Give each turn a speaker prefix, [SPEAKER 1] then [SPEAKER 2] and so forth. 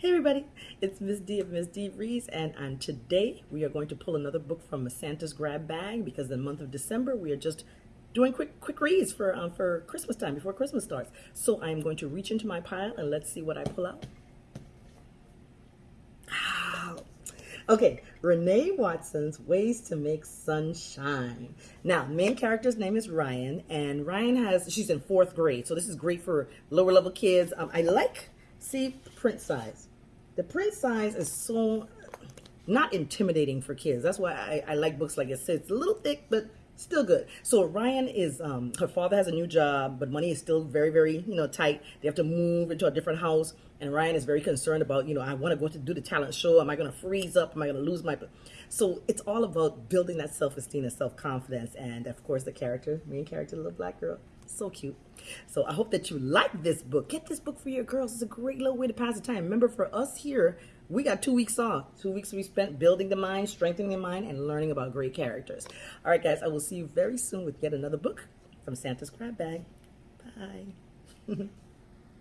[SPEAKER 1] Hey everybody, it's Miss D of Miss D Reads, and, and today we are going to pull another book from Santa's grab bag because the month of December we are just doing quick quick reads for um, for Christmas time before Christmas starts. So I'm going to reach into my pile and let's see what I pull out. Okay, Renee Watson's Ways to Make Sunshine. Now, main character's name is Ryan, and Ryan has, she's in fourth grade, so this is great for lower level kids. Um, I like, see, print size. The print size is so not intimidating for kids. That's why I, I like books like it. this. It's a little thick, but still good. So Ryan is, um, her father has a new job, but money is still very, very, you know, tight. They have to move into a different house. And Ryan is very concerned about, you know, I want to go to do the talent show. Am I going to freeze up? Am I going to lose my... So it's all about building that self-esteem and self-confidence. And of course, the character, main character, the little black girl, so cute. So I hope that you like this book. Get this book for your girls. It's a great little way to pass the time. Remember, for us here, we got two weeks off. Two weeks we spent building the mind, strengthening the mind, and learning about great characters. All right, guys, I will see you very soon with yet another book from Santa's Crab Bag. Bye.